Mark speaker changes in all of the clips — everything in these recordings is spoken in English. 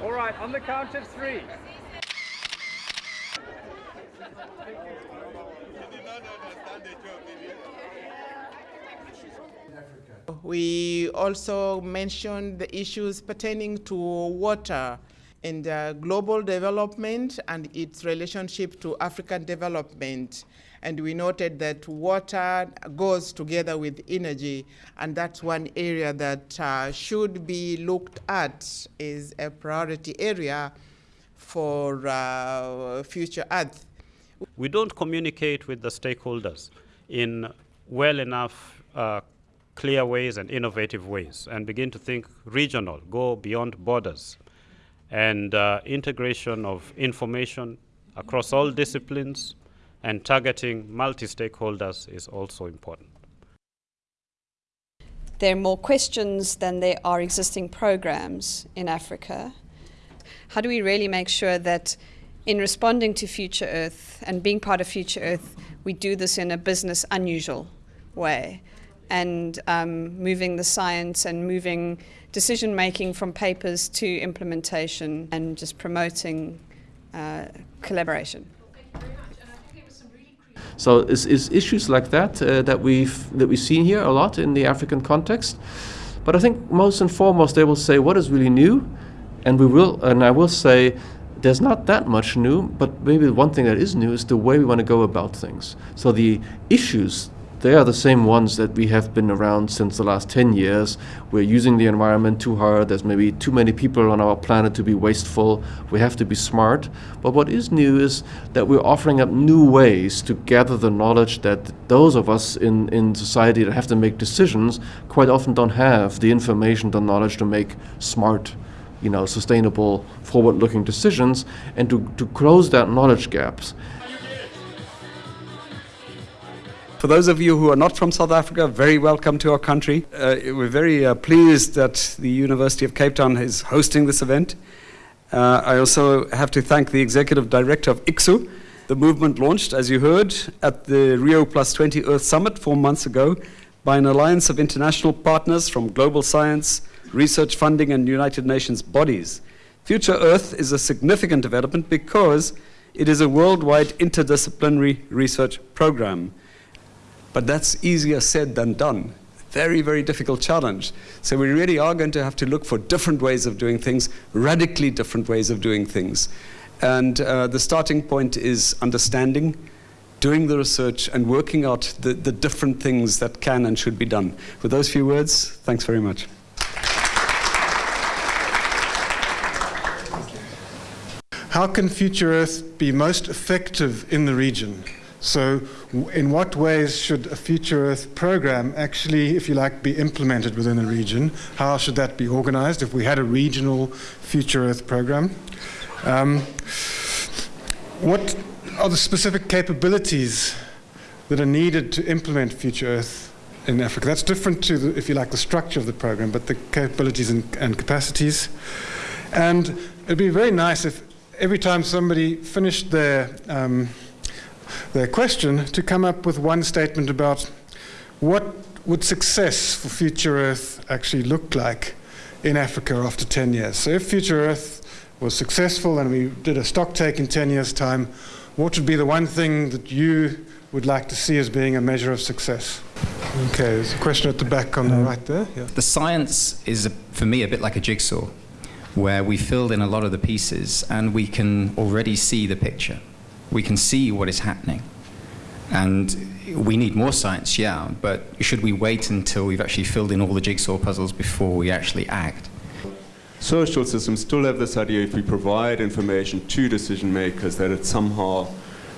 Speaker 1: All right, on the count of three.
Speaker 2: We also mentioned the issues pertaining to water and uh, global development and its relationship to African development. And we noted that water goes together with energy, and that's one area that uh, should be looked at as a priority area for uh, future Earth.
Speaker 3: We don't communicate with the stakeholders in well enough uh, clear ways and innovative ways and begin to think regional, go beyond borders. And uh, integration of information across all disciplines and targeting multi-stakeholders is also important.
Speaker 4: There are more questions than there are existing programs in Africa. How do we really make sure that in responding to Future Earth and being part of Future Earth, we do this in a business unusual way and um, moving the science and moving decision making from papers to implementation and just promoting uh, collaboration.
Speaker 5: So it's, it's issues like that uh, that we've that we've seen here a lot in the African context. But I think most and foremost they will say what is really new, and we will and I will say there's not that much new, but maybe one thing that is new is the way we want to go about things. So the issues they are the same ones that we have been around since the last 10 years. We're using the environment too hard. There's maybe too many people on our planet to be wasteful. We have to be smart. But what is new is that we're offering up new ways to gather the knowledge that those of us in, in society that have to make decisions quite often don't have the information, the knowledge to make smart you know, sustainable, forward-looking decisions, and to, to close that knowledge gaps.
Speaker 6: For those of you who are not from South Africa, very welcome to our country. Uh, we're very uh, pleased that the University of Cape Town is hosting this event. Uh, I also have to thank the Executive Director of ICSU. The movement launched, as you heard, at the Rio Plus 20 Earth Summit four months ago by an alliance of international partners from global science, research funding, and United Nations bodies. Future Earth is a significant development because it is a worldwide interdisciplinary research program. But that's easier said than done. Very, very difficult challenge. So we really are going to have to look for different ways of doing things, radically different ways of doing things. And uh, the starting point is understanding, doing the research, and working out the, the different things that can and should be done. With those few words, thanks very much.
Speaker 7: How can Future Earth be most effective in the region? So in what ways should a Future Earth program actually, if you like, be implemented within a region? How should that be organized if we had a regional Future Earth program? Um, what are the specific capabilities that are needed to implement Future Earth in Africa? That's different to, the, if you like, the structure of the program, but the capabilities and, and capacities. And it'd be very nice if every time somebody finished their um, their question to come up with one statement about what would success for Future Earth actually look like in Africa after 10 years. So if Future Earth was successful and we did a stock take in 10 years' time, what would be the one thing that you would like to see as being a measure of success? Okay, there's a question at the back on the um, right there. Yeah.
Speaker 8: The science is, a, for me, a bit like a jigsaw, where we filled in a lot of the pieces and we can already see the picture we can see what is happening. And we need more science, yeah, but should we wait until we've actually filled in all the jigsaw puzzles before we actually act?
Speaker 9: Social systems still have this idea if we provide information to decision makers that it somehow,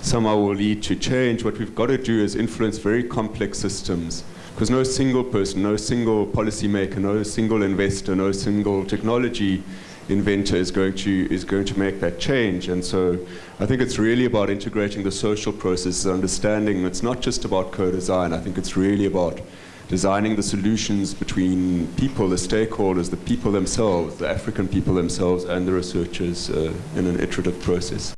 Speaker 9: somehow will lead to change. What we've got to do is influence very complex systems because no single person, no single policymaker, no single investor, no single technology inventor is going to is going to make that change. And so I think it's really about integrating the social processes, understanding it's not just about co-design. I think it's really about designing the solutions between people, the stakeholders, the people themselves, the African people themselves, and the researchers uh, in an iterative process.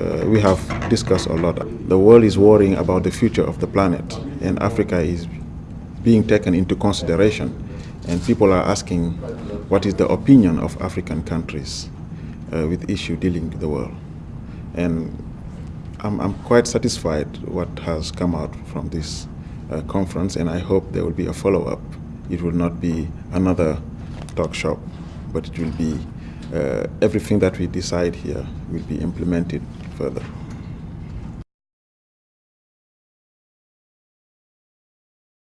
Speaker 10: Uh, we have discussed a lot. The world is worrying about the future of the planet, and Africa is being taken into consideration. And people are asking what is the opinion of African countries uh, with issue dealing with the world. And I'm, I'm quite satisfied what has come out from this uh, conference, and I hope there will be a follow-up. It will not be another talk shop, but it will be uh, everything that we decide here will be implemented further.